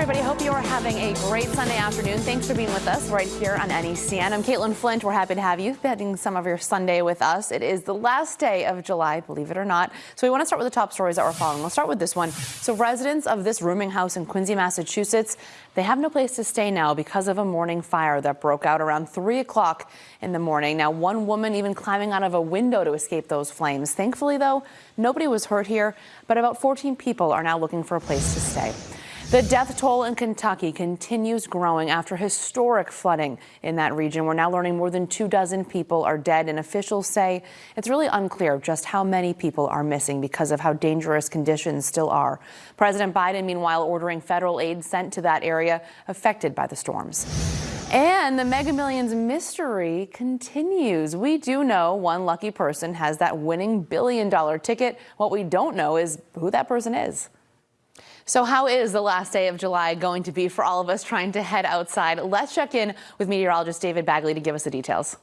everybody. Hope you are having a great Sunday afternoon. Thanks for being with us right here on NECN. I'm Caitlin Flint. We're happy to have you spending some of your Sunday with us. It is the last day of July, believe it or not. So we want to start with the top stories that we're following. We'll start with this one. So residents of this rooming house in Quincy, Massachusetts, they have no place to stay now because of a morning fire that broke out around 3 o'clock in the morning. Now, one woman even climbing out of a window to escape those flames. Thankfully, though, nobody was hurt here, but about 14 people are now looking for a place to stay. The death toll in Kentucky continues growing after historic flooding in that region. We're now learning more than two dozen people are dead, and officials say it's really unclear just how many people are missing because of how dangerous conditions still are. President Biden, meanwhile, ordering federal aid sent to that area affected by the storms. And the Mega Millions mystery continues. We do know one lucky person has that winning billion dollar ticket. What we don't know is who that person is. So how is the last day of July going to be for all of us trying to head outside? Let's check in with meteorologist David Bagley to give us the details.